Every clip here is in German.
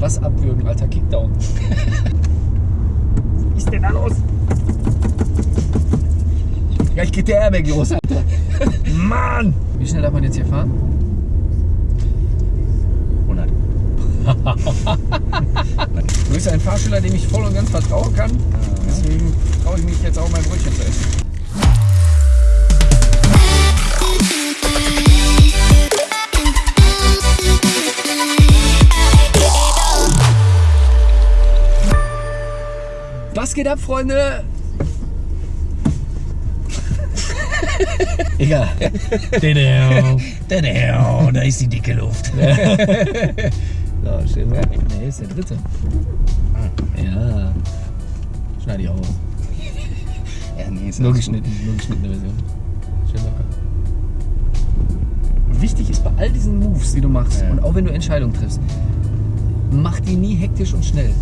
Was abwürgen, alter Kickdown. Was ist denn da los? Gleich geht der Airbag los, Alter. Mann! Wie schnell darf man jetzt hier fahren? 100. Du bist ein Fahrschüler, dem ich voll und ganz vertrauen kann. Deswegen traue ich mich jetzt auch mein Brötchen zu essen. Was geht ab, Freunde? Egal. Da ist die dicke Luft. So, schön weg. Nee, ist der dritte. Ja. Schneide ich auch aus. Ja, nee, ist Nur geschnitten, nur geschnittene Version. Schön locker. Wichtig ist bei all diesen Moves, die du machst, Ja. und auch wenn du Entscheidungen triffst, mach die nie hektisch und schnell.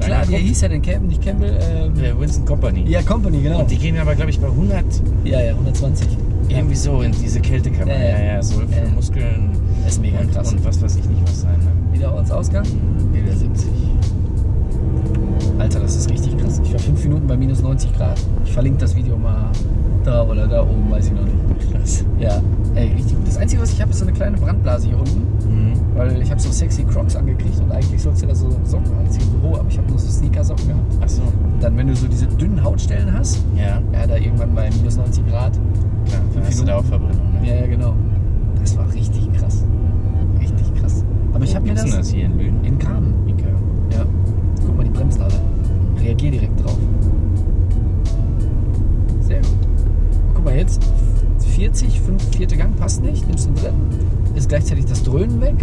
Ja, klar, der angeguckt. hieß ja den Campbell, nicht Campbell. Ähm, Äh, Winston Company. ja, Company, genau. Und die gehen aber, glaube ich, bei 100 ja, ja, 120. irgendwie so in diese Kältekammer. Ja, Ja, ja. ja, soll für Ja. Muskeln Das ist mega und, krass. und was weiß ich nicht was sein. Ne? Wieder Ortsausgang? Wieder 70. Alter, das ist richtig krass. Ich war fünf Minuten bei minus 90 Grad. Ich verlinke das Video mal da oder da oben, weiß ich noch nicht. Krass. Ja, ey, richtig gut. Das Einzige, was ich habe, ist so eine kleine Brandblase hier unten. Mhm. Weil ich habe so sexy Crocs angekriegt und eigentlich sollst du da so Socken anziehen, so hoch, aber ich habe nur so Sneaker-Socken gehabt. Achso. Und dann, wenn du so diese dünnen Hautstellen hast, Ja, ja, da irgendwann bei minus 90 Grad. klar. Da hast du da auch Verbrennung. Ne? Ja, ja, genau. Das war richtig krass. Richtig krass. Aber ich habe mir das, das hier in Lünen? in Kamen. Mika. Ja. Guck mal, die bremsen alle. Reagier direkt drauf. Sehr gut. Guck mal, jetzt 40, 5, vierte Gang passt nicht. Nimmst den dritten. Ist gleichzeitig das Dröhnen weg.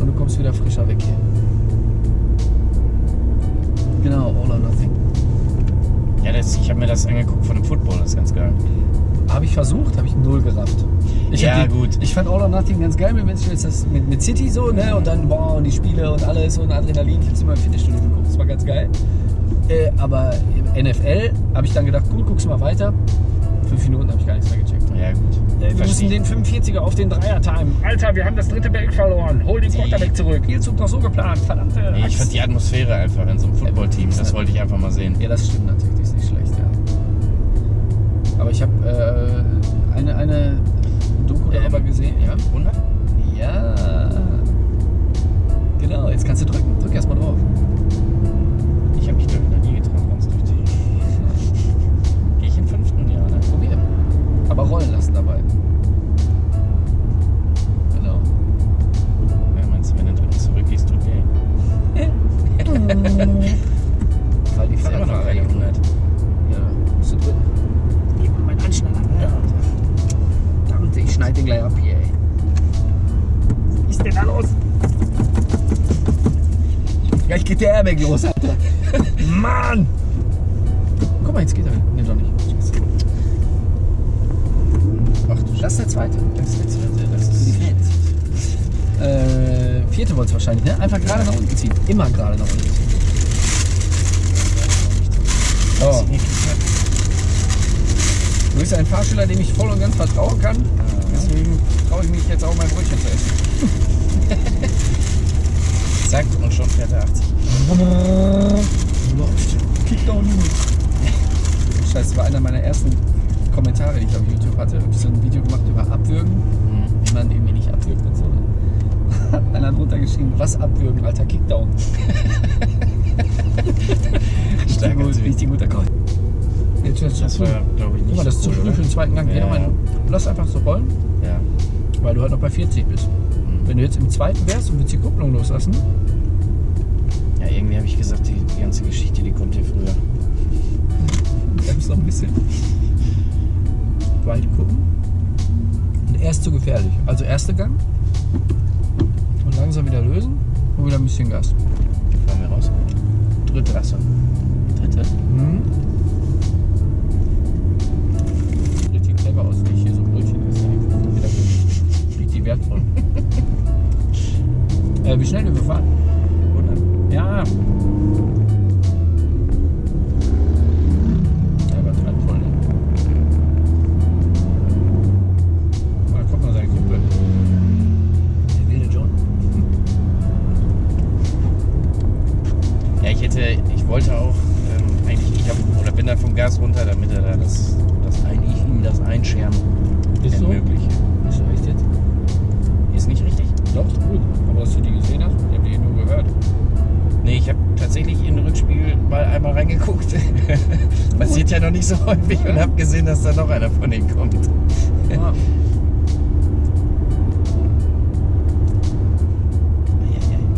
Und du kommst wieder frischer weg hier. Genau, all or nothing. Ja, das, ich habe mir das angeguckt von dem Football, das ist ganz geil. Habe ich versucht, habe ich null gerafft. Ich Ja, die, gut. Ich fand All or Nothing ganz geil mit, mit, das, mit, City so, ne? Und dann, boah, und die Spiele und alles und Adrenalin. Ich habe es immer im Fitnessstudio geguckt, das war ganz geil. Äh, aber im NFL habe ich dann gedacht, cool, guck's mal weiter. Fünf Minuten habe ich gar nichts mehr gecheckt. Ja, gut. wir müssen den 45er auf den Dreier timen. Alter, wir haben das dritte Back verloren. Hol den Quarterback zurück. Spielzug doch so geplant. Verdammte Nee, ich fand die Atmosphäre einfach in so einem Footballteam, das wollte ich einfach mal sehen. Ja, das stimmt natürlich, die ist nicht schlecht, ja. Aber ich habe äh, eine, eine Doku darüber Ähm, gesehen, ja. 100? Ja. Genau, jetzt kannst du drücken. Drück erstmal drauf. Ich habe mich, glaube ich, noch nie getraut, ganz durch die. Gehe ich im fünften Jahr, ne? Probier. Aber rollen lassen dabei. Genau. Ja, meinst du, wenn du den dritten zurückgehst, tut weh? Weil die Ist immer noch Fahrradfahrer keine hier. 100. ich schneide den gleich ab hier, ey. Was ist denn da los? Gleich geht der Airbag los, Alter. Mann! Guck mal, jetzt geht er. Nee, doch nicht. Scheiße. Ach du Das ist der zweite. Das ist jetzt, das Für die ist. Fans. Äh, vierte wollt's wahrscheinlich, ne? Einfach gerade nach unten ziehen. Immer gerade nach unten ziehen. Oh. Du bist ein Fahrschüler, dem ich voll und ganz vertrauen kann. Deswegen traue ich mich jetzt auch mein Brötchen zu essen. Zack, und schon fährt er 80. Läuft. Kickdown. Scheiße, das war einer meiner ersten Kommentare, die ich auf YouTube hatte. Ich habe so ein Video gemacht über Abwürgen, Mhm. wie man irgendwie nicht abwürgt und so. Hat einer drunter geschrieben, was abwürgen, alter Kickdown. Typ. richtig guter Call. Jetzt jetzt Das war, glaube ich, nicht Guck mal, das ist zu cool, früh für den zweiten Gang. Geh Ja. doch mal, lass einfach so rollen, Ja. weil du halt noch bei 40 bist. Mhm. Wenn du jetzt im zweiten wärst und würdest die Kupplung loslassen, Ja, irgendwie habe ich gesagt, die, die ganze Geschichte, die kommt hier früher. bremst noch ein bisschen. Weit gucken. Und erst zu gefährlich. Also erster Gang. Und langsam wieder lösen und wieder ein bisschen Gas. Fahren wir raus. Dritte. Achso. Dritte. Mhm. Wertvoll. äh, wie schnell wir fahren? 100. Ja. Ja, nicht so häufig und habe gesehen, dass da noch einer von denen kommt. Ja.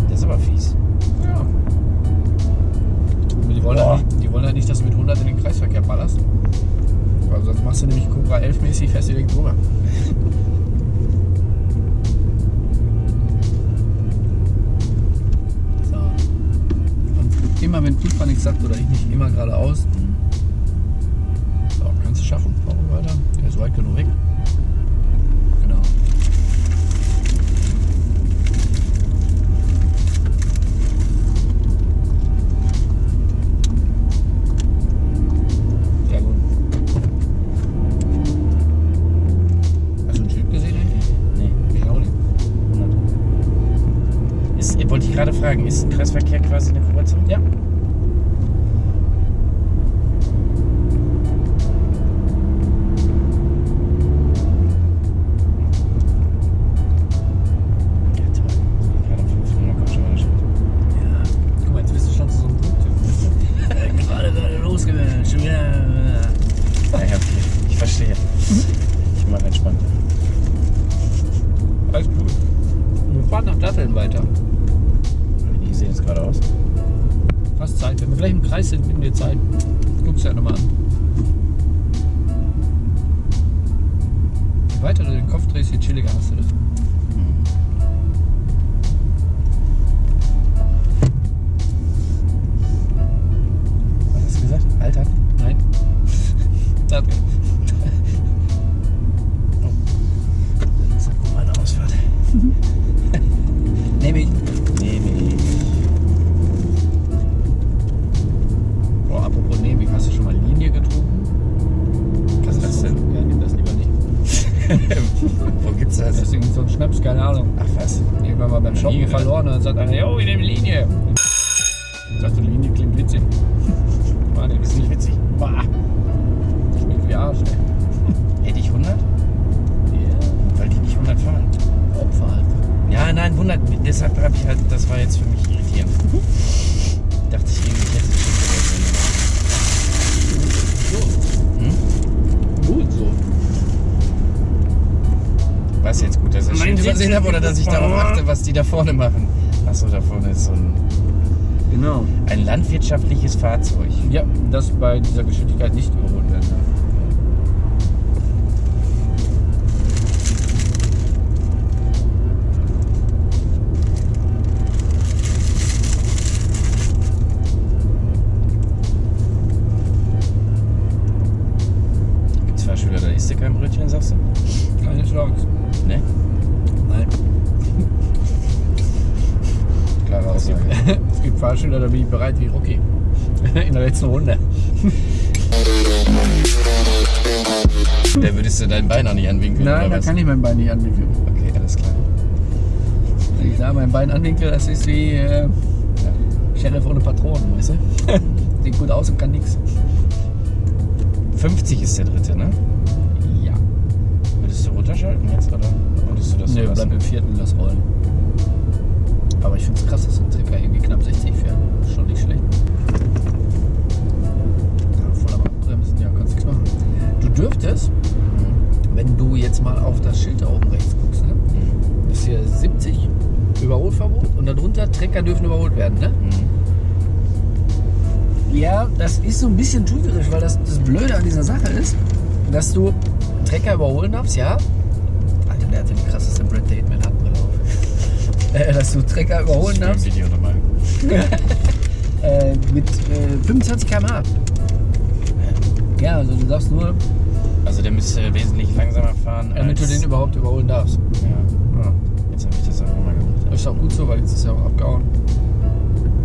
Das ist aber fies. ja. Die wollen, halt nicht, die wollen halt nicht, dass du mit 100 in den Kreisverkehr ballerst. Weil sonst machst du nämlich Cobra 11 mäßig, fragen, ist ein Kreisverkehr quasi eine Kreuzung? Ja, Danke. Oder dass ich darauf achte, was die da vorne machen? Achso, da vorne ist so ein, Genau. ein landwirtschaftliches Fahrzeug. Ja, das bei dieser Geschwindigkeit nicht da bin ich bereit wie Rocky. In der letzten Runde. Da würdest du dein Bein auch nicht anwinkeln, Nein, oder da was? kann ich mein Bein nicht anwinkeln. Okay, alles klar. Wenn ich da mein Bein anwinkel, das ist wie äh, Sheriff ohne Patronen, weißt du? sieht gut aus und kann nichts. 50 ist der dritte, ne? Ja. Würdest du runterschalten jetzt oder würdest du das so Nee, lassen? bleib im vierten, lass rollen. Aber ich finde es krass, dass so ein Trecker irgendwie knapp 60 fährt. Schon nicht schlecht. Ja, voll am Abbremsen, ja, kannst nichts machen. Du dürftest, wenn du jetzt mal auf das Schild da oben rechts guckst, ne? Mhm. ist hier 70 Überholverbot und darunter Trecker dürfen überholt werden, ne? Mhm. Ja, das ist so ein bisschen trügerisch, weil das, das Blöde an dieser Sache ist, dass du Trecker überholen darfst, ja. Alter, der hatte die krasseste Brad Date Manhattan-Brille auf. Äh, dass du Trecker überholen darfst Video nochmal. äh, mit äh, 25 km/h. Ja, also du darfst nur, Also der müsste wesentlich langsamer fahren damit du den überhaupt überholen darfst. ja, Ja. jetzt habe ich das auch nochmal gemacht. Ist auch gut so, weil jetzt ist ja auch abgehauen.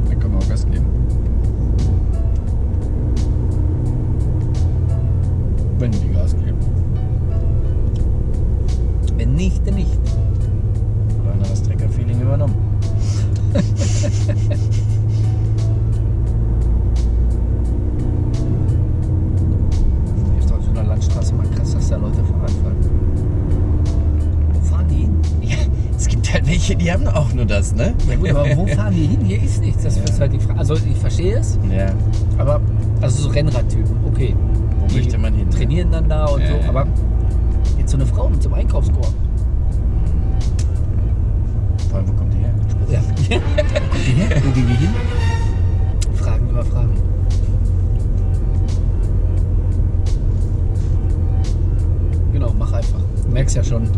Dann können wir auch Gas geben. Wenn die Gas geben. Wenn nicht, dann nicht. Die hin? Ja, es gibt halt welche, die haben auch nur das, ne? Ja gut, aber wo fahren die hin? Hier ist nichts. Das ist halt die Frage. Also ich verstehe es, Ja, aber also so Rennradtypen, okay. wo Die möchte man hin? ne? Trainieren dann da und Ja, so, ja. aber jetzt so eine Frau mit so einem Einkaufskorb. Vor allem, wo kommt die her? Ja. Her? Wo gehen die hin? Fragen über Fragen. Genau, mach einfach. Du merkst ja schon.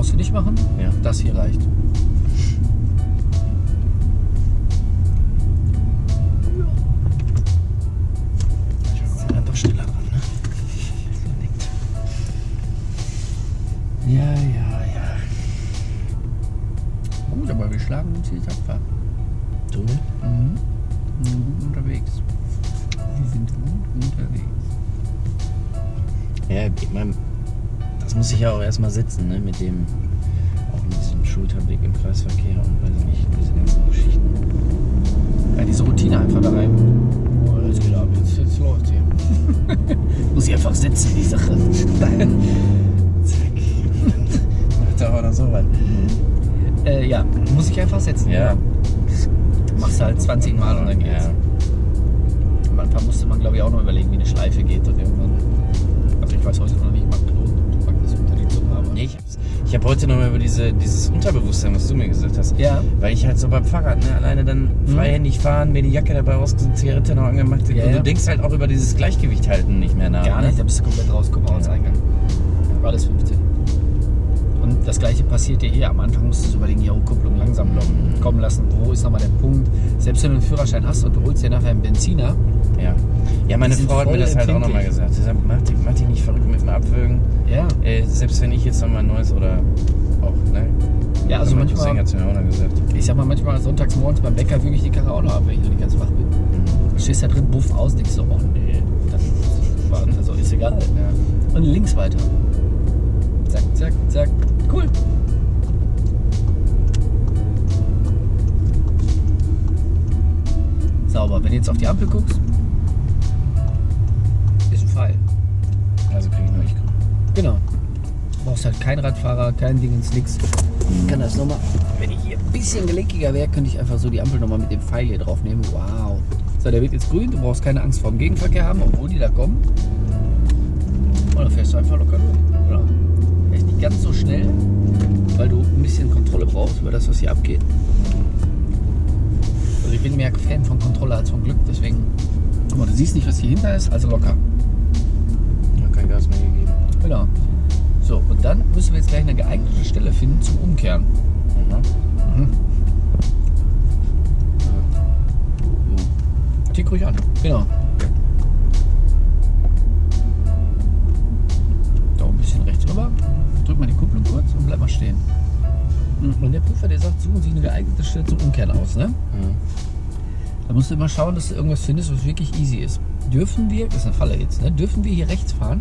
Brauchst du nicht machen. Ja. Das hier reicht. Ich ja auch erstmal sitzen, ne? Mit dem, auch mit diesem Schulterblick im Kreisverkehr und weiß ich nicht, diese ganzen Geschichten. Ja, diese Routine einfach da rein. Oh, jetzt geht ab, jetzt, jetzt läuft hier. Muss ich einfach sitzen, die Sache. Zack. Er auch noch so was. äh, ja, muss ich einfach setzen. Ja. genau. Machst du halt 20 Mal und dann geht's. Ja. Am Anfang musste man, glaube ich, auch noch überlegen, wie eine Schleife geht und irgendwann. Also ich weiß heute noch ich habe heute noch mal über diese, dieses Unterbewusstsein, was du mir gesagt hast. Ja. Weil ich halt so beim Fahrrad, ne, alleine dann freihändig fahren, mir die Jacke dabei ausgesucht, Zigarette noch angemacht. Ja, und ja. du denkst halt auch über dieses Gleichgewicht halten nicht mehr nach. Gar ne? nicht, da bist du komplett raus, guck mal ans Ja. Eingang. Alles 15. Und das gleiche passiert dir hier. Am Anfang musst du überlegen, ja, Kupplung langsam kommen lassen. Wo ist nochmal der Punkt? Selbst wenn du einen Führerschein hast und du holst dir nachher einen Benziner, Ja. Ja, meine Frau hat mir das halt auch nochmal gesagt. Sie sagt, mach dich, mach dich nicht verrückt mit dem Abwürgen. ja, Äh, selbst wenn ich jetzt nochmal ein neues oder auch, ne? Ja, also manchmal- Cousin hat's mir auch noch gesagt. ich sag mal, manchmal sonntags morgens beim Bäcker würge ich die Karre auch noch ab, wenn ich noch nicht ganz wach bin. Mhm. Du stehst da drin, buff aus, denkst so, oh nee, das war, also ist egal. Ja. Und links weiter. Zack, zack, zack. Cool. Sauber. Wenn du jetzt auf die Ampel guckst, ist ein Pfeil. Also krieg ich nur ich grün. Genau. Du brauchst halt keinen Radfahrer, kein Ding ins Nix. Ich kann das nochmal Wenn ich hier ein bisschen gelenkiger wäre, könnte ich einfach so die Ampel nochmal mit dem Pfeil hier drauf nehmen. Wow. So, der wird jetzt grün. Du brauchst keine Angst vor dem Gegenverkehr haben, obwohl die da kommen. Und dann fährst du einfach locker durch. Genau. Fährst nicht ganz so schnell, weil du ein bisschen Kontrolle brauchst über das, was hier abgeht. Also ich bin mehr Fan von Kontrolle als von Glück, deswegen. Guck mal, du siehst nicht, was hier hinter ist, also locker. Ja, kein Gas mehr gegeben. Genau. So, und dann müssen wir jetzt gleich eine geeignete Stelle finden zum Umkehren. Mhm. Mhm. Tick ruhig an. Genau. Da ein bisschen rechts rüber. Drück mal die Kupplung kurz und bleib mal stehen. Und der Prüfer, der sagt, suchen Sie eine geeignete Stelle zum Umkehren aus. Ne? Mhm. Da musst du immer schauen, dass du irgendwas findest, was wirklich easy ist. Dürfen wir, das ist eine Falle jetzt, ne? dürfen wir hier rechts fahren?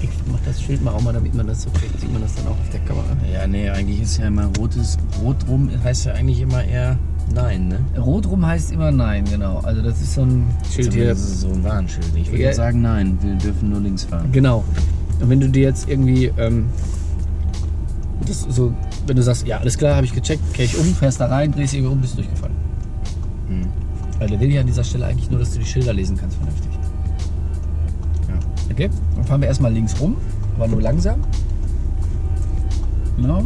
Ich mach das Schild mal auch mal, damit man das so kriegt. Sieht man das dann auch auf der Kamera? Ja, nee, eigentlich ist ja immer rotes. Rot rum heißt ja eigentlich immer eher nein, ne? Rot rum heißt immer nein, genau. Also das ist so ein Schild hier. Das ist so ein Warnschild. Ich würde Ja. jetzt sagen, nein, wir dürfen nur links fahren. Genau. Und wenn du dir jetzt irgendwie, ähm, das so, wenn du sagst, ja, alles klar, habe ich gecheckt, kehre ich um, fährst da rein, drehst irgendwie um, bist durchgefallen. Mhm. Weil der will ja an dieser Stelle eigentlich nur, dass du die Schilder lesen kannst vernünftig. Ja. Okay, dann fahren wir erstmal links rum, aber nur langsam. Genau.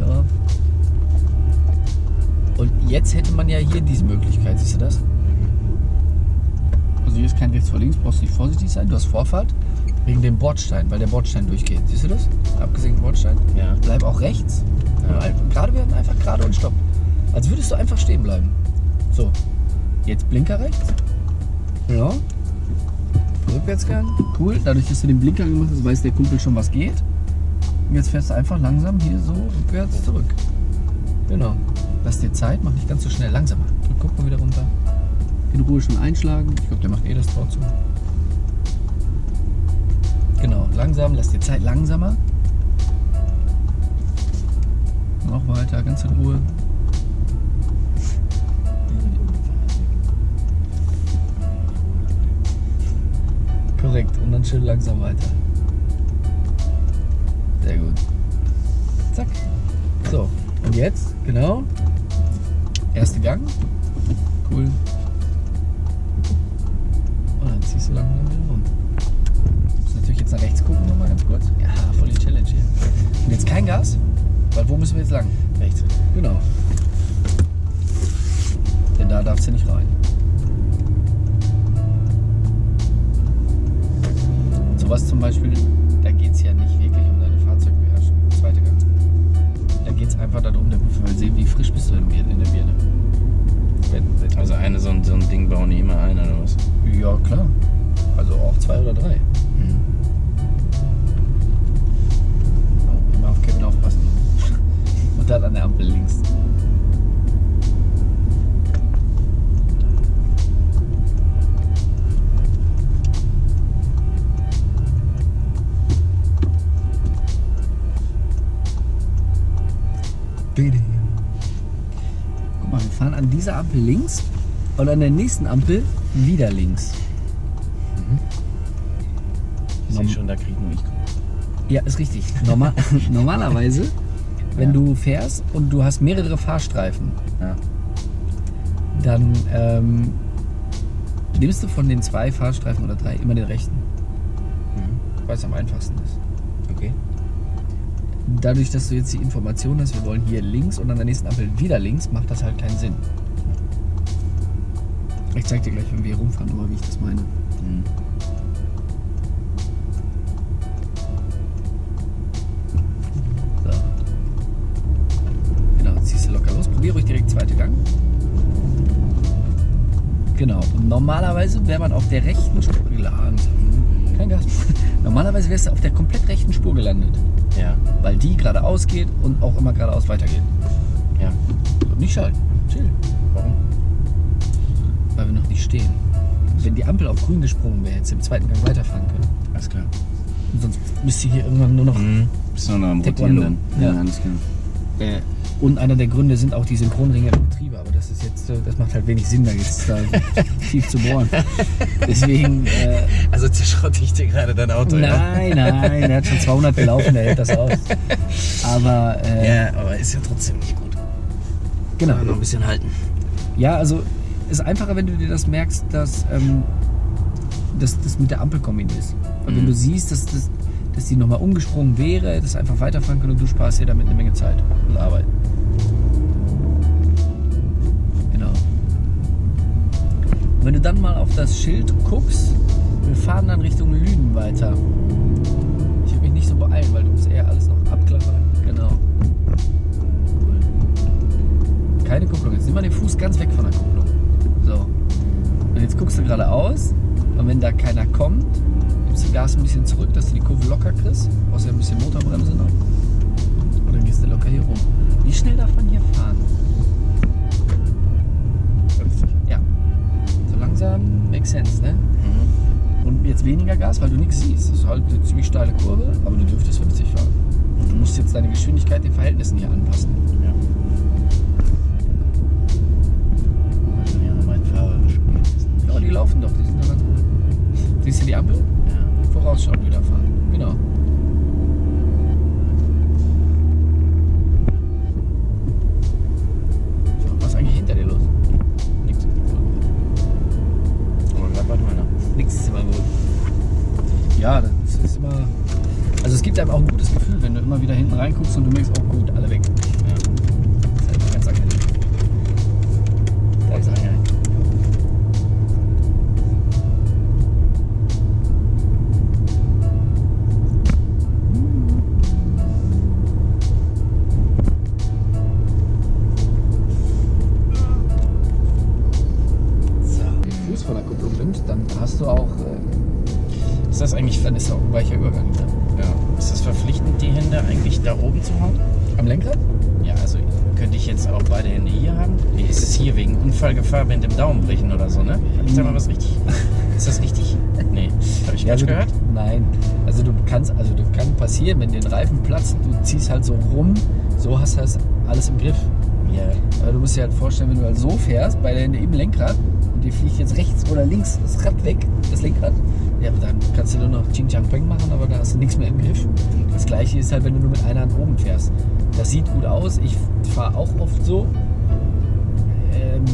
Ja. Und jetzt hätte man ja hier diese Möglichkeit, siehst du das? Kein rechts vor links, brauchst du nicht vorsichtig sein, du hast Vorfahrt. Wegen dem Bordstein, weil der Bordstein durchgeht. Siehst du das? Abgesenkten Bordstein. Ja. Bleib auch rechts. Ja. Gerade werden, einfach gerade und stopp. Als würdest du einfach stehen bleiben. So. Jetzt Blinker rechts. Genau. Rückwärtsgang. Cool. Dadurch, dass du den Blinker gemacht hast, weiß der Kumpel schon, was geht. Und jetzt fährst du einfach langsam hier so rückwärts zurück. Genau. Lass dir Zeit, mach nicht ganz so schnell. Langsamer. Guck mal wieder runter. In Ruhe schon einschlagen. Ich glaube, der macht eh das Tor zu. Genau, langsam, lass dir Zeit, langsamer. Noch weiter, ganz in Ruhe. Korrekt, und dann schön langsam weiter. Sehr gut. Zack. So, und jetzt, genau. Erste Gang. Cool. Und dann ziehst du langsam wieder rum. Du musst natürlich jetzt nach rechts gucken, nochmal ganz kurz. Ja, voll die Challenge hier. Und jetzt kein Gas, weil wo müssen wir jetzt lang? Rechts. Genau. Denn da darfst du nicht rein. Sowas zum Beispiel, da geht es ja nicht wirklich um deine Fahrzeugbeherrschung. Zweite Gang. Da geht es einfach darum, der Prüfer will sehen, wie frisch bist du in, in der Birne. Also eine, so, ein, so ein Ding bauen die immer ein oder was? ja, klar. Also auch zwei oder drei. Mhm. Oh, immer auf Kevin aufpassen. Und dann an der Ampel links. Guck mal, wir fahren an dieser Ampel links und an der nächsten Ampel wieder links. Sehe schon, da kriegen wir ich. Ja, ist richtig. Normal, normalerweise, wenn Ja. du fährst und du hast mehrere Fahrstreifen, Ja. dann ähm, nimmst du von den zwei Fahrstreifen oder drei immer den rechten, Mhm. weil es am einfachsten ist. Okay. Dadurch, dass du jetzt die Information hast, wir wollen hier links und an der nächsten Ampel wieder links, macht das halt keinen Sinn. Ich zeig dir gleich, wenn wir hier rumfahren, nochmal, wie ich das meine. Mhm. Zweite Gang. Genau. Und normalerweise wäre man auf der rechten Spur gelandet. Kein Gas. Normalerweise wärst du auf der komplett rechten Spur gelandet. Ja. Weil die geradeaus geht und auch immer geradeaus weitergeht. Ja. Nicht schalten. Chill. Warum? Weil wir noch nicht stehen. Wenn die Ampel auf grün gesprungen wäre, hättest du im zweiten Gang weiterfahren können. Alles klar. Und sonst müsst ihr hier irgendwann nur noch. Mhm. Bist du noch am. Rotieren dann? Ja. alles klar. Ja. Und einer der Gründe sind auch die Synchronringe im Getriebe. Aber das ist jetzt, äh, das macht halt wenig Sinn, da jetzt da tief zu bohren. Deswegen, äh, Also zerschrotte ich dir gerade dein Auto. nein, nein, der hat schon 200 gelaufen, der hält das aus. Aber, äh, Ja, aber ist ja trotzdem nicht gut. genau. noch ein bisschen halten. Ja, also ist einfacher, wenn du dir das merkst, dass ähm, das mit der Ampel kombinierst. Weil wenn Mhm. du siehst, dass, das, dass die nochmal umgesprungen wäre, das einfach weiterfahren können und du sparst dir damit eine Menge Zeit und Arbeit. Genau. Und wenn du dann mal auf das Schild guckst, wir fahren dann Richtung Lünen weiter. Ich würde mich nicht so beeilen, weil du musst eher alles noch abklappern. Genau. Keine Kupplung. Jetzt nimm mal den Fuß ganz weg von der Kupplung. So. Und jetzt guckst du geradeaus und wenn da keiner kommt, gibst du Gas ein bisschen zurück, dass du die Kurve locker kriegst. Brauchst ja ein bisschen Motorbremse noch. Und dann gehst du locker hier rum. Wie schnell darf man hier fahren? 50. Ja. So langsam makes sense, ne? Mhm. Und jetzt weniger Gas, weil du nichts siehst. Das ist halt eine ziemlich steile Kurve, aber du dürftest 50 fahren. Und du musst jetzt deine Geschwindigkeit den Verhältnissen hier anpassen. Ja. Ja, die laufen doch, die sind doch ganz gut. Siehst du die Ampel? Ja. Vorausschauen wieder fahren. Genau. Was ist eigentlich hinter dir los? Nix. Aber gerade war nur einer. Nichts ist immer gut. Ja, das ist immer. Also es gibt einem auch ein gutes Gefühl, wenn du immer wieder hinten reinguckst und du merkst, oh passieren, wenn den Reifen platzt, du ziehst halt so rum, so hast du das alles im Griff. Ja. Aber du musst dir halt vorstellen, wenn du halt so fährst, bei der im Lenkrad und dir fliegt jetzt rechts oder links das Rad weg, das Lenkrad, ja, dann kannst du nur noch Ching Chang Peng machen, aber da hast du nichts mehr im Griff. Das gleiche ist halt, wenn du nur mit einer Hand oben fährst. Das sieht gut aus. Ich fahre auch oft so. Ähm,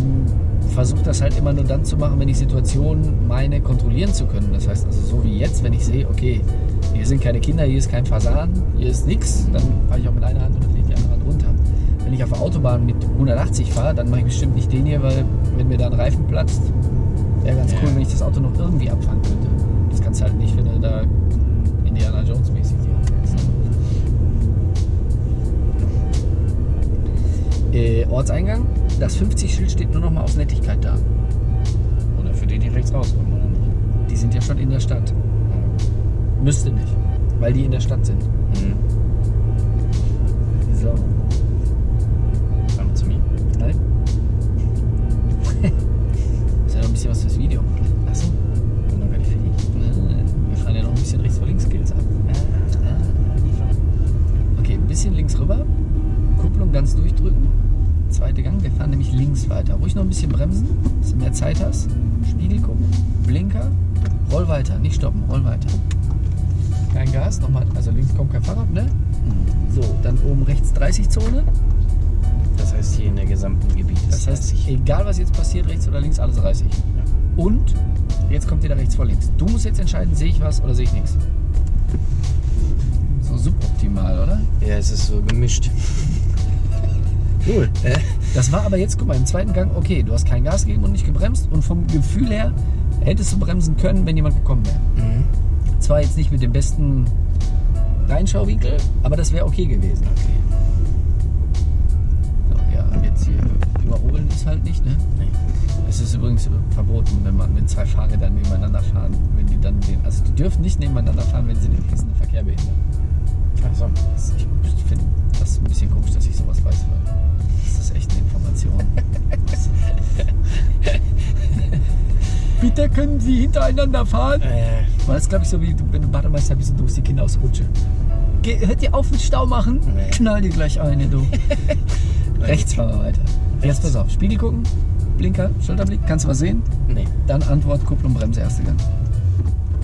Versuche das halt immer nur dann zu machen, wenn ich Situationen meine, kontrollieren zu können. Das heißt also so wie jetzt, wenn ich sehe, okay, hier sind keine Kinder, hier ist kein Fasan, hier ist nichts, dann fahre ich auch mit einer Hand und dann lege ich die andere Hand runter. Wenn ich auf der Autobahn mit 180 fahre, dann mache ich bestimmt nicht den hier, weil wenn mir da ein Reifen platzt, wäre ganz cool, wenn ich das Auto noch irgendwie abfangen könnte. Das kannst du halt nicht, wenn du da Indiana Jones mäßig die Hand hältst. Äh, Ortseingang, das 50-Schild steht nur noch mal aus Nettigkeit da. Oder für die, die rechts rauskommen, oder nicht? Die sind ja schon in der Stadt. Müsste nicht, weil die in der Stadt sind. Mhm. So. Wir zu mir? Nein? ist ja noch ein bisschen was fürs Video. Achso. Bin noch gar nicht fertig. Wir fahren ja noch ein bisschen rechts vor links Skills ab. Okay, ein bisschen links rüber. Kupplung ganz durchdrücken. Zweite Gang. Wir fahren nämlich links weiter. Ruhig noch ein bisschen bremsen, dass du mehr Zeit hast. Spiegel gucken. Blinker. Roll weiter. Nicht stoppen. Roll weiter. Kein Gas. Nochmal. Also links kommt kein Fahrrad, ne? So, dann oben rechts 30 Zone. Das heißt hier in der gesamten Gebiet ist Das heißt, 30. egal was jetzt passiert, rechts oder links, alles 30. Und jetzt kommt wieder rechts vor links. Du musst jetzt entscheiden, sehe ich was oder sehe ich nichts. So suboptimal, oder? Ja, es ist so gemischt. Cool. Das war aber jetzt, guck mal, im zweiten Gang, okay, du hast kein Gas gegeben und nicht gebremst und vom Gefühl her hättest du bremsen können, wenn jemand gekommen wäre. Mhm. Zwar jetzt nicht mit dem besten Reinschauwinkel, aber das wäre okay gewesen. Okay. So, ja, jetzt hier überholen ist halt nicht, ne? Nee. Es ist übrigens verboten, wenn man wenn zwei Fahrräder nebeneinander fahren, wenn die dann den, also die dürfen nicht nebeneinander fahren, wenn sie den fließenden Verkehr behindern. Achso. Das- Ich finde das ein bisschen komisch, dass ich sowas weiß, weil das ist echt eine Information. Bitte können Sie hintereinander fahren? Äh, Weil das glaube ich so wie du, wenn du Bademeister bist und du musst die Kinder aus der Rutsche. Geh, hört dir auf mit Stau machen. Nee. Knall dir gleich eine, du. Rechts fahren wir weiter. Jetzt pass auf. Spiegel gucken. Blinker, Schulterblick. Kannst du was sehen? Nee. Dann Antwort, Kupplung, Bremse, erste Gang.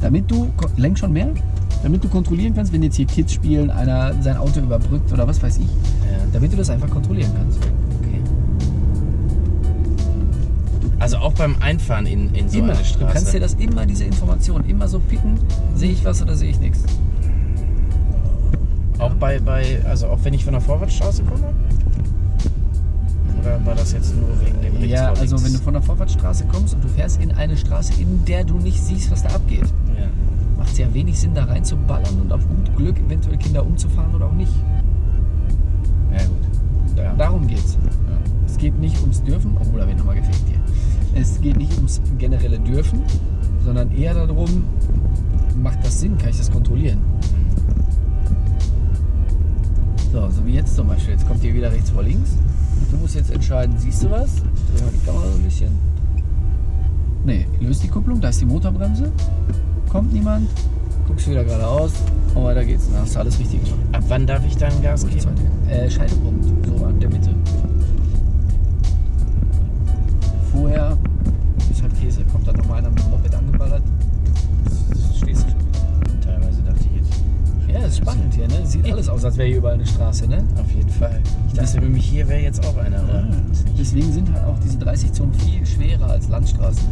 Damit du, lenk schon mehr, damit du kontrollieren kannst, wenn jetzt hier Kids spielen, einer sein Auto überbrückt oder was weiß ich, Ja. damit du das einfach kontrollieren kannst. Also auch beim Einfahren in, in so immer. eine Du Straße. kannst dir das immer, diese Information, immer so picken, sehe ich was oder sehe ich nichts. auch bei, bei, also auch wenn ich von der Vorwärtsstraße komme? Oder war das jetzt nur wegen dem rechts Ja, vor also links? wenn du von der Vorwärtsstraße kommst und du fährst in eine Straße, in der du nicht siehst, was da abgeht, Ja. macht es ja wenig Sinn, da reinzuballern und auf gut Glück eventuell Kinder umzufahren oder auch nicht. ja, gut. Ja. Darum geht's. Ja. Es geht nicht ums Dürfen, obwohl da wird nochmal gefegt hier. Es geht nicht ums generelle Dürfen, sondern eher darum, macht das Sinn, kann ich das kontrollieren? So, so wie jetzt zum Beispiel. Jetzt kommt hier wieder rechts vor links. Du musst jetzt entscheiden, siehst du was? Dreh mal die Kamera so ein bisschen. Nee, löst die Kupplung, da ist die Motorbremse. Kommt niemand. Guckst wieder geradeaus und weiter geht's. Dann hast du alles richtig gemacht. Ab wann darf ich dann Gas geben? Äh, Scheidepunkt, so an der Mitte. Kommt dann nochmal einer mit dem Moped angeballert. Stehst du schon wieder. Teilweise dachte ich jetzt. Ja, ist spannend hier, ne? Sieht alles aus, als wäre hier überall eine Straße, ne? Auf jeden Fall. Ich dachte nämlich, hier wäre jetzt auch einer, aber nicht. Deswegen sind halt auch diese 30 Zonen viel schwerer als Landstraßen.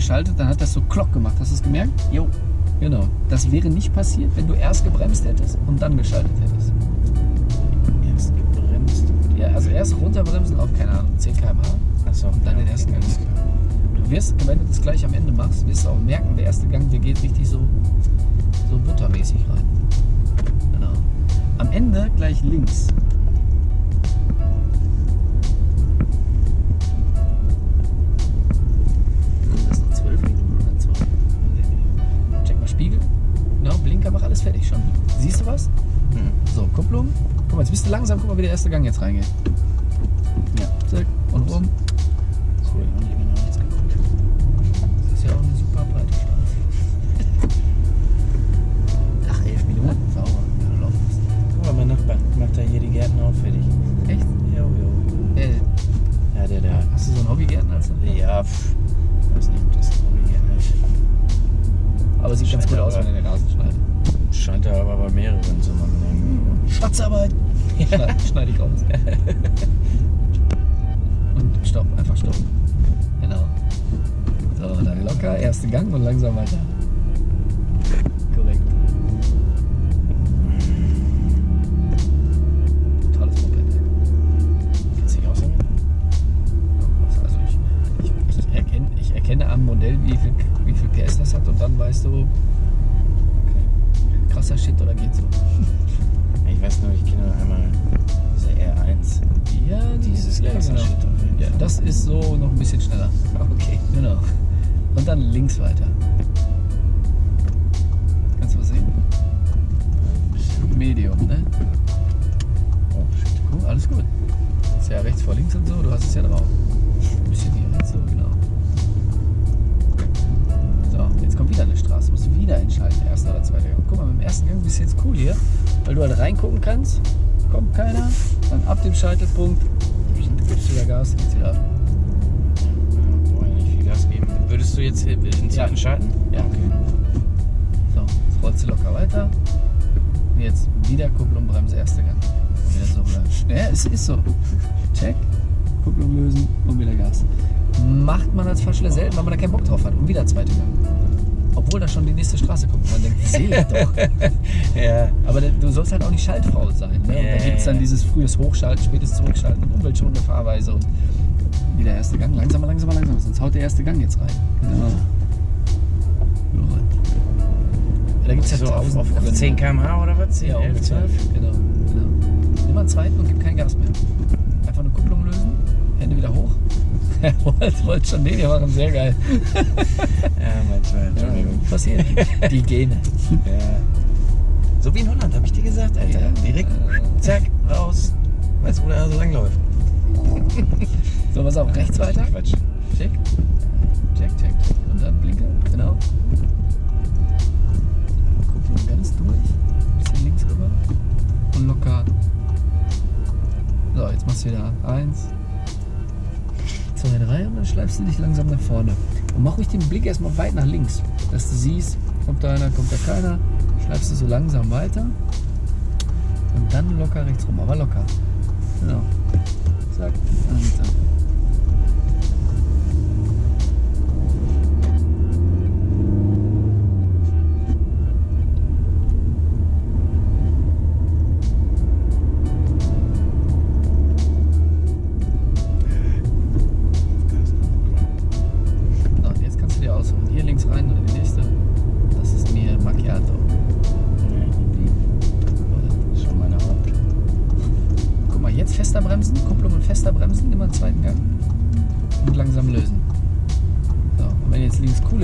Geschaltet, dann hat das so Klock gemacht. Hast du es gemerkt? Jo. Genau. Das wäre nicht passiert, wenn du erst gebremst hättest und dann geschaltet hättest. Erst gebremst. Ja, also erst runterbremsen auf, keine Ahnung, 10 km/h. Achso. Und dann den okay, ersten Gang. Du wirst, wenn du das gleich am Ende machst, wirst du auch merken, der erste Gang, der geht richtig so, so buttermäßig rein. Genau. Am Ende gleich links. Jetzt bist du langsam, guck mal, wie der erste Gang jetzt reingeht. Ja, krasser genau. Ja, das ist so noch ein bisschen schneller. Okay. Genau. Und dann links weiter. Kannst du was sehen? Medium, ne? Oh, shit. Cool, alles gut. Ist ja rechts vor links und so, du hast es ja drauf. Ein bisschen hier rechts so, genau. So, jetzt kommt wieder eine Straße, musst du wieder entscheiden, erster oder zweiter Gang. Guck mal, mit dem ersten Gang bist du jetzt cool hier, weil du halt reingucken kannst, kommt keiner, dann ab dem Scheitelpunkt gibst du wieder Gas, geht's wieder ab. Ja, wollen nicht viel Gas geben. Würdest du jetzt in den zweiten schalten? Ja. Okay. So, jetzt rollst du locker weiter. Und jetzt wieder Kupplung, Bremse, erster Gang. Und wieder so bleiben. Ja, es ist so. Check, Kupplung lösen und wieder Gas. Macht man als Fahrschüler selten, weil man da keinen Bock drauf hat. Und wieder zweite Gang. Obwohl da schon die nächste Straße kommt. Man denkt, sehe ich doch. Ja. Aber du sollst halt auch nicht Schaltfrau sein. Ne? Und Ja, da gibt es dann dieses frühes Hochschalten, spätes Zurückschalten umweltschonende Fahrweise. Und wieder erste Gang. Langsamer, langsamer, langsamer. Sonst haut der erste Gang jetzt rein. Genau. Ja. Da gibt es ja So auf, auf, auf Gründe. 10 km/h oder was? 10, Ja, 11, ungefähr. 12? Genau, genau. Nimm mal einen zweiten und gib kein Gas mehr. Einfach eine Kupplung lösen, Hände wieder hoch. Er wollte wollte schon den hier machen, sehr geil. Ja, manchmal, Entschuldigung. Passiert. Die Gene. Ja. So wie in Holland, habe ich dir gesagt, Alter. Ja. Direkt, zack, raus. Weißt du, wo der so lang läuft? So, was auf rechts weiter? Quatsch. Check. Check, check, check. Und dann Blinker, genau. Kupplung ganz durch. Bisschen links rüber. Und locker. So, jetzt machst du wieder eins, zwei, drei und dann schleifst du dich langsam nach vorne. Und mach ruhig den Blick erstmal weit nach links, dass du siehst, kommt da einer, kommt da keiner. Schleifst du so langsam weiter. Und dann locker rechts rum, aber locker. Genau. Zack, langsam.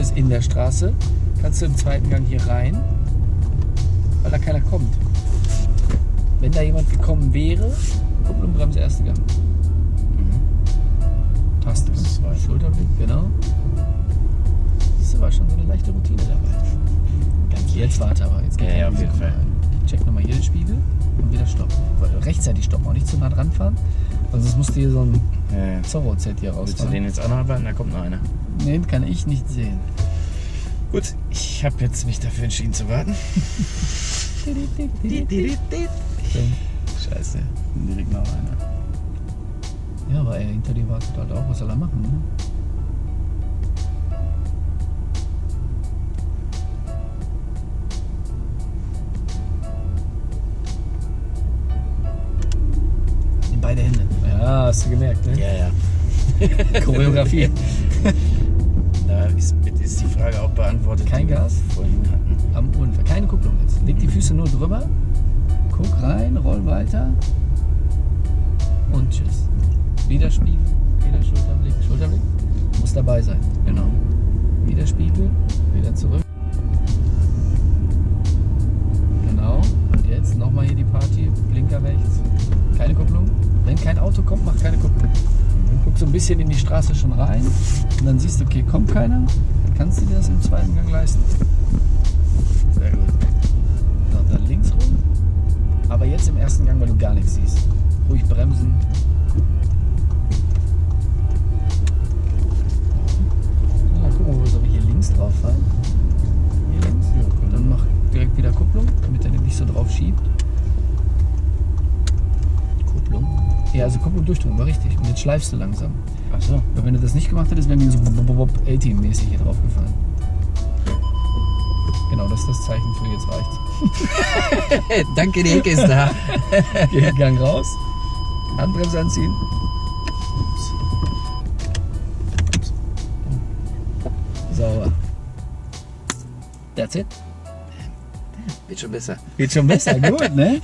Ist in der Straße, kannst du im zweiten Gang hier rein, weil da keiner kommt. Wenn da jemand gekommen wäre, Kupplung, Bremse, erster Gang. Taste. Das ist weit. Schulterblick, genau. Das aber schon so eine leichte Routine dabei. Ganz jetzt warte aber. Jetzt geht Ja, ja, auf jeden Fall. rein. Check nochmal hier den Spiegel und wieder stoppen. Weil Rechtzeitig stoppen, auch nicht zu nah dran fahren. Sonst musst du hier so ein Ja, ja. Zorro-Set hier Willst du rausfahren. den jetzt arbeiten? Da kommt noch einer. Den kann ich nicht sehen. Gut, ich habe jetzt mich dafür entschieden zu warten. Scheiße. direkt noch einer. Ja, aber er hinter dir wartet halt auch. Was soll er machen? Ne? In beide Hände. Ja, hast du gemerkt, ne? Ja, ja. Choreografie. Ist, ist die Frage auch beantwortet. Kein Gas? Am Unfall. Keine Kupplung jetzt. Leg die Füße nur drüber. Guck rein, roll weiter. Und tschüss. Wieder Spiegel, wieder Schulterblick, Schulterblick. Muss dabei sein. Genau. Wieder Spiegel, wieder zurück. Genau. Und jetzt nochmal hier die Party. Blinker rechts. Keine Kupplung. Wenn kein Auto kommt, mach keine Kupplung. Guck so ein bisschen in die Straße schon rein. Und dann siehst du, okay, kommt keiner. Kannst du dir das im zweiten Gang leisten. Sehr gut. Und dann links rum. Aber jetzt im ersten Gang, weil du gar nichts siehst. Ruhig bremsen. So, dann gucken wir, ob wir hier links drauf fahren. Hier links. Ja, können Dann mach direkt wieder Kupplung, damit er nicht so drauf schiebt. Kupplung. Ja, also Kupplung durchdrücken, war richtig. Und jetzt schleifst du langsam. Achso. Weil wenn du das nicht gemacht hättest, wären wir so 18-mäßig hier drauf gefallen. Genau, das ist das Zeichen für jetzt reicht's. Danke, die Ecke ist da. Geh Gang raus. Handbremse anziehen. Sauber. That's it. Wird schon besser. Geht schon besser, gut, ne?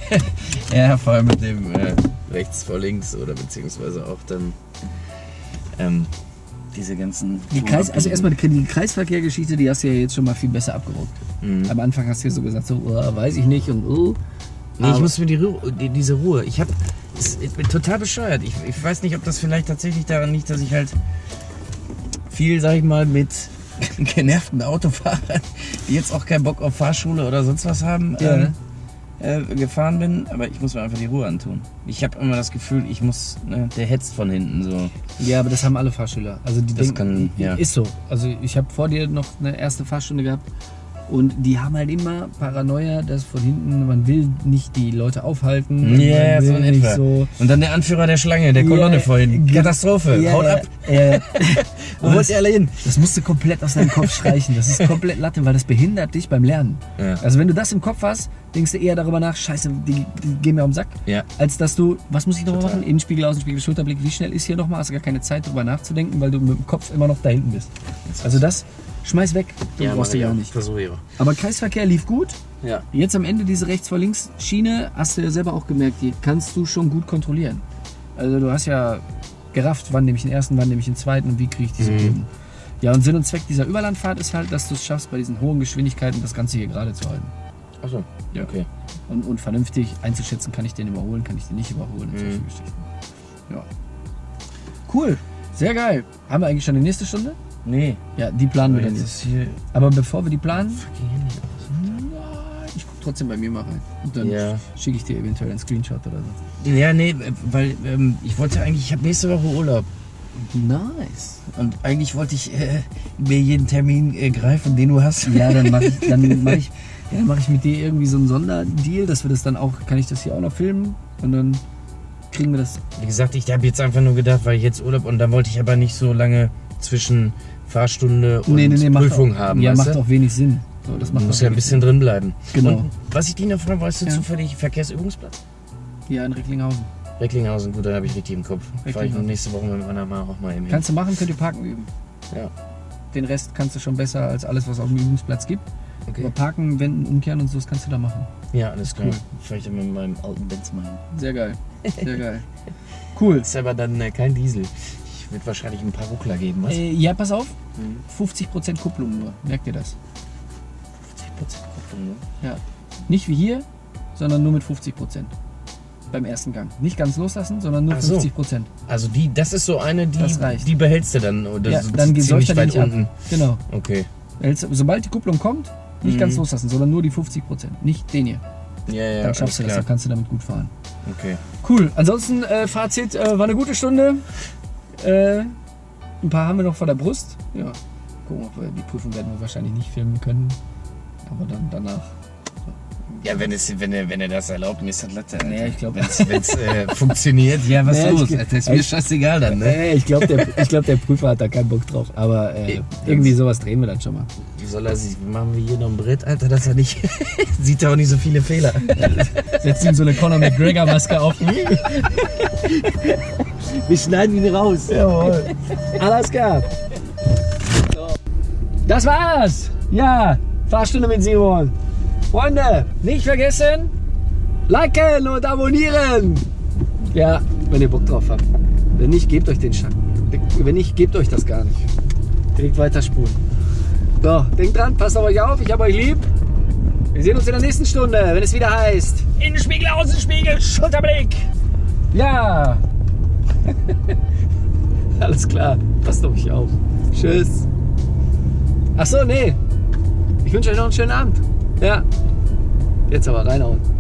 Ja, vor allem mit dem äh, rechts vor links oder beziehungsweise auch dann ähm, diese ganzen. Die Kreis, also erstmal die Kreisverkehrgeschichte, die hast du ja jetzt schon mal viel besser abgerockt. Mhm. Am Anfang hast du ja so gesagt, so, oh, weiß ich nicht und oh. Nee, ich muss mir die, Ru die diese Ruhe. Ich hab. Ich bin total bescheuert. Ich, ich weiß nicht, ob das vielleicht tatsächlich daran liegt, dass ich halt viel, sag ich mal, mit genervten Autofahrern, die jetzt auch keinen Bock auf Fahrschule oder sonst was haben, Ja. ähm, äh, gefahren bin. Aber ich muss mir einfach die Ruhe antun. Ich habe immer das Gefühl, ich muss, ne, der hetzt von hinten so. Ja, aber das haben alle Fahrschüler. Also die Das denken, kann- ja. ist so. Also ich habe vor dir noch eine erste Fahrstunde gehabt und die haben halt immer Paranoia, dass von hinten man will nicht die Leute aufhalten. Ja, man so in etwa. so. Und dann der Anführer der Schlange, der Kolonne Ja, vorhin. Katastrophe. Ja, Haut ab. Wo wollt ihr alle hin? Das musst du komplett aus deinem Kopf streichen. Das ist komplett Latte, weil das behindert dich beim Lernen. Ja. Also wenn du das im Kopf hast, denkst du eher darüber nach, scheiße, die, die gehen mir auf den Sack. Ja. Als dass du, was muss ich nochmal machen? Innenspiegel, Außenspiegel, Schulterblick, wie schnell ist hier nochmal? Hast du gar keine Zeit drüber nachzudenken, weil du mit dem Kopf immer noch da hinten bist. Also das, schmeiß weg. Du brauchst du ja auch nicht. Versuche ich auch. Aber Kreisverkehr lief gut. Ja. Jetzt am Ende diese rechts vor links Schiene, hast du ja selber auch gemerkt, die kannst du schon gut kontrollieren. Also du hast ja gerafft, wann nehme ich den ersten, wann nehme ich den zweiten und wie kriege ich diese Mhm. Kurven. Ja, und Sinn und Zweck dieser Überlandfahrt ist halt, dass du es schaffst, bei diesen hohen Geschwindigkeiten das Ganze hier gerade zu halten. Achso, Ja. okay. Und, und vernünftig einzuschätzen, kann ich den überholen, kann ich den nicht überholen. und solche Mhm. Geschichten. Ja. Cool, sehr geil. Haben wir eigentlich schon die nächste Stunde? Nee. Ja, die planen wir dann Jetzt Aber bevor wir die planen, fucking Handy aus. ich gucke trotzdem bei mir mal rein. Und dann Ja. schicke ich dir eventuell einen Screenshot oder so. Ja, nee, weil ähm, ich wollte eigentlich, ich habe nächste Woche Urlaub. Nice. Und eigentlich wollte ich äh, mir jeden Termin äh, greifen, den du hast. Ja, dann mache ich, dann mach ich, ja, dann mach ich mit dir irgendwie so einen Sonderdeal, dass wir das dann auch, kann ich das hier auch noch filmen und dann kriegen wir das. Wie gesagt, ich habe jetzt einfach nur gedacht, weil ich jetzt Urlaub und dann wollte ich aber nicht so lange zwischen Fahrstunde und Prüfung auch, haben. Ja, macht du? auch wenig Sinn. So, das macht muss ja ein bisschen drin bleiben. Genau. Und was ich dich noch frage, weißt du Ja. zufällig Verkehrsübungsplatz? Sinn. Ja, in Recklinghausen. Recklinghausen, gut, da habe ich richtig im Kopf. Fahre ich noch nächste Woche mit meiner Mama auch mal eben hin. Kannst du machen, könnt ihr parken üben. Ja, Den Rest kannst du schon besser als alles, was auf dem Übungsplatz gibt. Aber okay. Parken, Wenden, Umkehren und so, das kannst du da machen. Ja, alles klar. Cool. Ich dann mit meinem alten Benz mal hin. Sehr geil. Sehr geil. Cool. Ist aber dann äh, kein Diesel. Würde wahrscheinlich ein paar Ruckler geben, was? Äh, ja, pass auf. Mhm. 50% Kupplung nur. Merkt ihr das? 50% Kupplung, ne? Ja. Nicht wie hier, sondern nur mit 50%. Beim ersten Gang. Nicht ganz loslassen, sondern nur Ach so. 50%. Also die, das ist so eine, die, die behältst du dann oder Ja, so dann geht ziemlich weit nicht ab. unten. Genau. Okay. Sobald die Kupplung kommt, nicht Mhm. ganz loslassen, sondern nur die 50%. Nicht den hier. Ja, ja, Dann schaffst du das, alles dann kannst du damit gut fahren. klar. Okay. Cool. Ansonsten, äh, Fazit, äh, war eine gute Stunde. Äh, ein paar haben wir noch vor der Brust. Ja. Gucken, ob wir, die Prüfung werden wir wahrscheinlich nicht filmen können. Aber dann danach. Ja, wenn, es, wenn, er, wenn er das erlaubt, das Latte. Nee, ich glaub- Wenn es äh, funktioniert, ja, was Nee, los? ich- Das ist mir scheißegal dann, ne? Äh, ich glaube, der, ich glaub, der Prüfer hat da keinen Bock drauf. Aber äh, irgendwie sowas drehen wir dann schon mal. Wie soll er sich, machen wir hier noch ein Brett, Alter, dass er nicht, sieht er auch nicht so viele Fehler. Setzt ihm so eine Conor McGregor-Maske auf. Wir schneiden ihn raus. Jawohl. Alles klar. Das war's. Ja, Fahrstunde mit Simon. Freunde, nicht vergessen, liken und abonnieren. Ja, wenn ihr Bock drauf habt. Wenn nicht, gebt euch den Schatten. Wenn nicht, gebt euch das gar nicht. Direkt weiterspulen. So, denkt dran, passt auf euch auf, ich hab euch lieb. Wir sehen uns in der nächsten Stunde, wenn es wieder heißt. Innenspiegel, Außenspiegel, Schulterblick. Ja. Alles klar. Passt auf euch auf. Tschüss. Ach so, nee. Ich wünsche euch noch einen schönen Abend. Ja. Jetzt aber reinhauen.